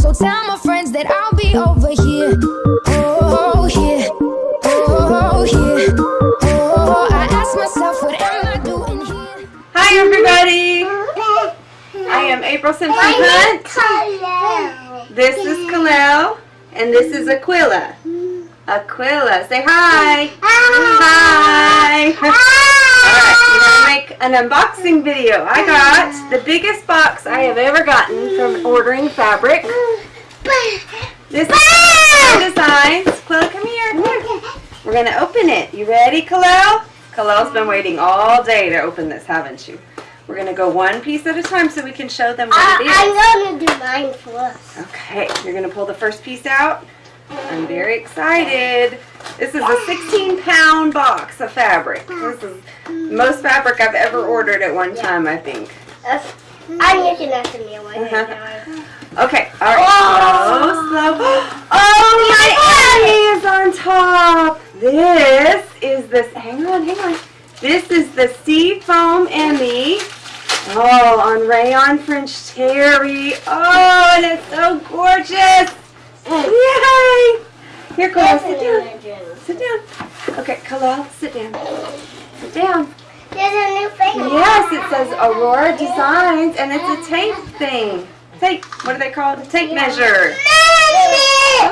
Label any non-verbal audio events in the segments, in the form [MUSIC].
So tell my friends that I'll be over here. Oh, here. Oh, here. Oh, I ask myself, what am I doing here? Hi everybody! I am April Simpson Hunt. This is Kalel. And this is Aquila. Aquila. Say hi! Hi! Alright, we're going to make an unboxing video. I got the biggest box I have ever gotten from ordering fabric. This is designs. Aquila, come here. We're going to open it. You ready, Kalel? Kalel's been waiting all day to open this, haven't you? We're going to go one piece at a time so we can show them what it is. I'm gonna do mine first. Okay, you're going to pull the first piece out. I'm very excited. This is a 16 pound box of fabric. This is most fabric I've ever ordered at one time, I think. I'm looking at the meal right Uh-huh. Okay, all right, slow, slow. Oh, my Annie is on top. This is this, hang on, hang on. This is the Sea Foam Emmy. Oh, on rayon French terry. Oh, and it's so gorgeous. Yay! Here, Kalal, sit down. Sit down. Okay, Kalal, sit down. Sit down. There's a new thing. Yes, it says Aurora Designs, and it's a tape thing. Tape, what are they call called? Tape measure. Measure.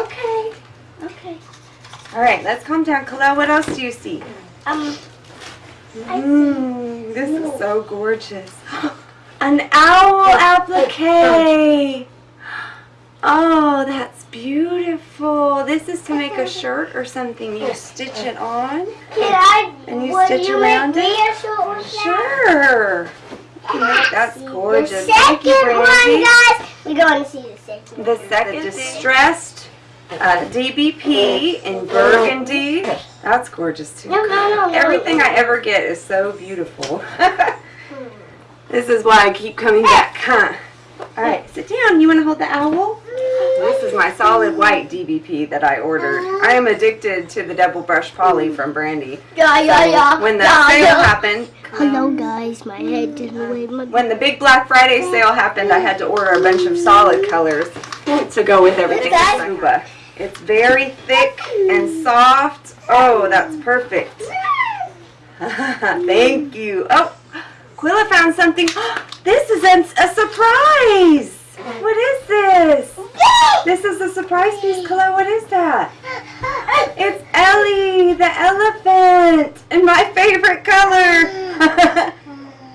Okay, okay. All right, let's calm down. Kalel, what else do you see? Um, Mmm, this is so gorgeous. [GASPS] An owl applique. [GASPS] Oh, that's beautiful. This is to make a shirt or something. You stitch it on. can I? And you stitch you around it? me a shirt? Sure. You can make- That's gorgeous. The Thank you, second one, Brandy. guys. We're going to see the second. The second distressed uh, DBP in burgundy. That's gorgeous too. No, no, no, no. Everything I ever get is so beautiful. [LAUGHS] this is why I keep coming back, huh? All right, sit down. You want to hold the owl? This is my solid white DBP that I ordered. Uh-huh. I am addicted to the double brush poly mm. from Brandy. Yeah, yeah, yeah. When the yeah, sale yeah. happened, Hello, guys. My head didn't wave my. when the big Black Friday mm. sale happened, I had to order a bunch of solid colors to go with everything Scuba. It's very thick and soft. Oh, that's perfect. [LAUGHS] Thank you. Oh, Quilla found something. [GASPS] This is a, a surprise. What is this? This surprise piece, Quilla. What is that? It's Ellie, the elephant, in my favorite color.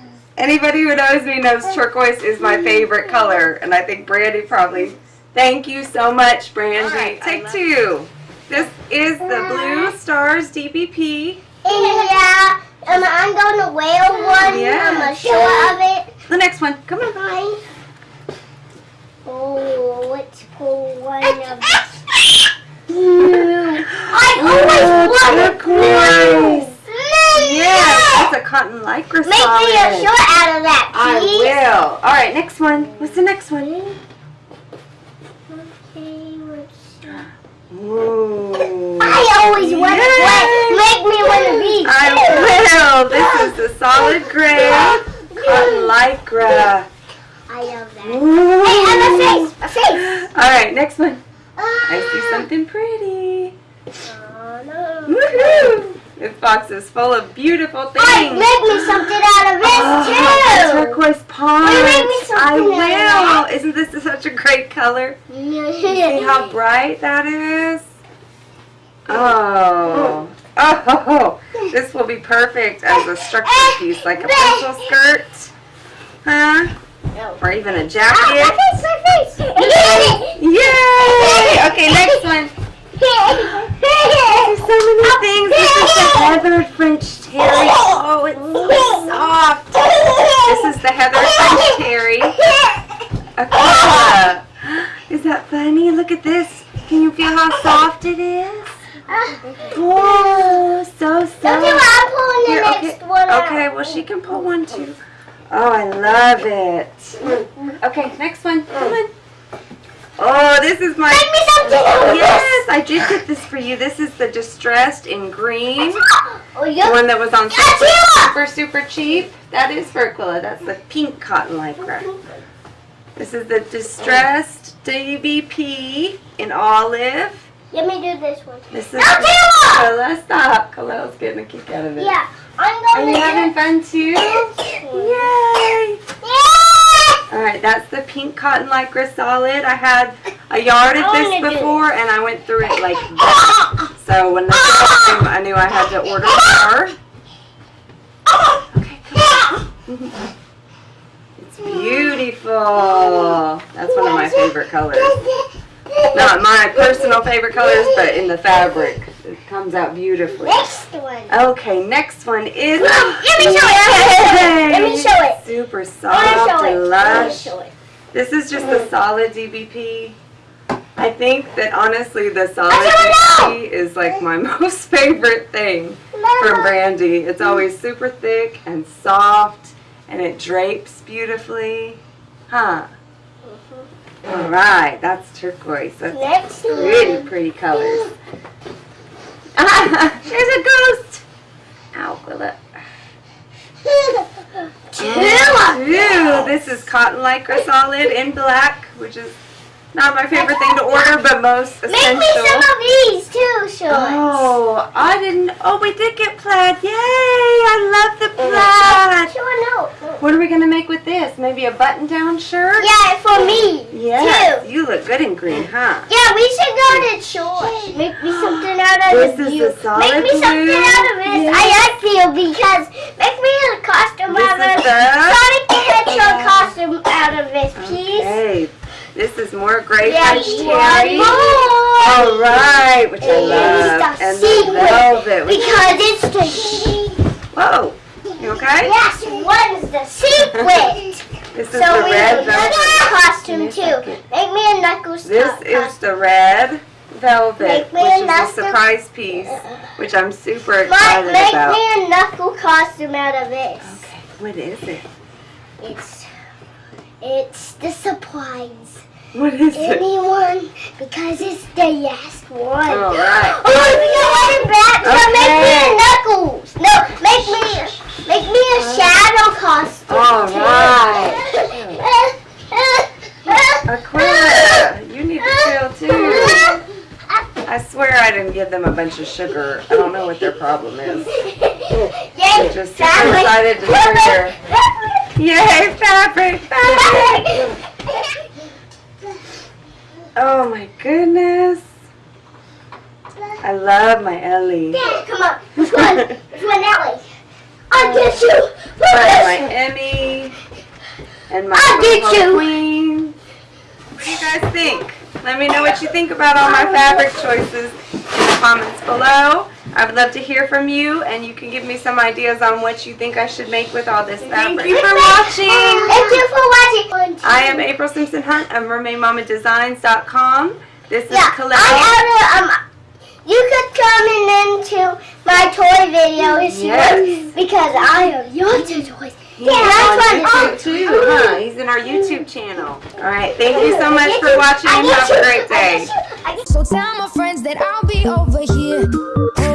[LAUGHS] Anybody who knows me knows turquoise is my favorite color, and I think Brandy probably. Thank you so much, Brandy. Alright, I Take love two. This is the Blue Stars DBP. Yeah, um, I'm going to wear one. Yeah. I'm Yeah. a show of it. The next one. Come on. Fine. Oh, let's pull one of [LAUGHS] I always wanted turquoise. Yes, that's a cotton lycra Make me a shirt out of that, I will. All right, next one. What's the next one? Okay, let's. Ooh. I always want to make me one of these. I will. This is the solid gray [LAUGHS] cotton lycra. I love that. Ooh. Hey, and a face, a face. [GASPS] All right, next one. I see ah. something pretty. Oh, no. Woohoo! This box is full of beautiful things. Hey, make me something out of this Oh, too. turquoise pond. Will you make me something I out of will. Isn't this such a great color? Yeah. See how bright that is? Oh. Oh, this will be perfect as a structure piece, like a pencil skirt. Huh? No. Or even a Ah, jacket. my face, my face. Yay! Okay, next one. There's [LAUGHS] so many things. This is the [LAUGHS] Heather French Terry. Oh, it's so soft. This is the Heather French Terry. Aquila. Is that funny? Look at this. Can you feel how soft it is? [LAUGHS] Oh, so Okay, soft. well, I'm pulling the Here, next okay. one out. Okay, well she can pull one too. Oh, I love it. Okay, next one. Come on. Oh, this is my. Make me something out Yes, I did get this for you. This is the distressed in green. this. Oh, The yeah. one that was on super, you! super, super cheap. That is for Aquila. That's the pink cotton lycra. This is the Distressed DBP in olive. Let me do this one. This is No, Taylor! Khalil, stop. Khalil's getting a kick out of it. Yeah, I'm Are you having fun too? Yay! Yeah! All right, that's the pink cotton lycra solid. I had a yard of this before, and I went through it like [LAUGHS] that. So when the sale came, I knew I had to order more. Okay, come on. [LAUGHS] It's beautiful. That's one of my favorite colors. Not my personal favorite colors, but in the fabric, it comes out beautifully. One. Okay, next one is. Let me show it. Let me show it. Super soft show and it. I want lush. show it. This is just the solid DBP. I think that honestly the solid DBP is like my [LAUGHS] most favorite thing from Brandy. It's always super thick and soft and it drapes beautifully. Huh. Mm-hmm. All right, that's turquoise. That's Next pretty, pretty colors. Ah, [LAUGHS] there's a ghost. Ow, Quilla. Two. Ooh, this is cotton lycra solid in black, which is not my favorite thing to order, but most essential. Make me some of these too, shorts. Oh, I didn't. Oh, we did get plaid. Yay! I love the plaid. Sure, no. no. What are we gonna make with this? Maybe a button-down shirt? Yeah, for me. Yes. Too. You look good in green, huh? Yeah, we should go to This is solid Make me something blue. out of this. Yes. I like you because make me a costume This out of the- Sonic the Hedgehog costume out of this, please. Okay. This is more gray Yeah, terry. more. All right, which I love. the And the velvet. Because it's the Whoa. You okay? yes, what is the secret? [LAUGHS] This is so the we red velvet. costume Give me a too. Make me a knuckles This is the red velvet, which is a surprise piece, uh-uh. which I'm super excited make about. me a knuckle costume out of this. Okay, what is it? It's it's the surprise. What is it? Anyone because it's the last one. All right. [GASPS] Oh, we got one back. So make me a knuckles. No, make me make me a shadow costume. All right. Aquila, you need to chill too. I swear I didn't give them a bunch of sugar. I don't know what their problem is. Yay, Just super excited to hear their- Yay, fabric, fabric. Oh my goodness. I love my Ellie. Dad, come on. Which one? [LAUGHS] Which one Ellie? I'll get you. Look My, my. Emmy and my I'll get you. queen. What do you guys think? Let me know what you think about all my fabric choices comments below. I would love to hear from you, and you can give me some ideas on what you think I should make with all this fabric. Thank you for watching. Thank you for watching. I am April Simpson Hunt of MermaidMamaDesigns.com. This is Yeah, Khalil. I have a, um, you could come into my toy video if you want because I have your two toys. He's Yeah, on that's YouTube fun. too, huh? He's in our YouTube channel. All right, thank you so much for watching and have a great day. So tell my friends that I'll be over here.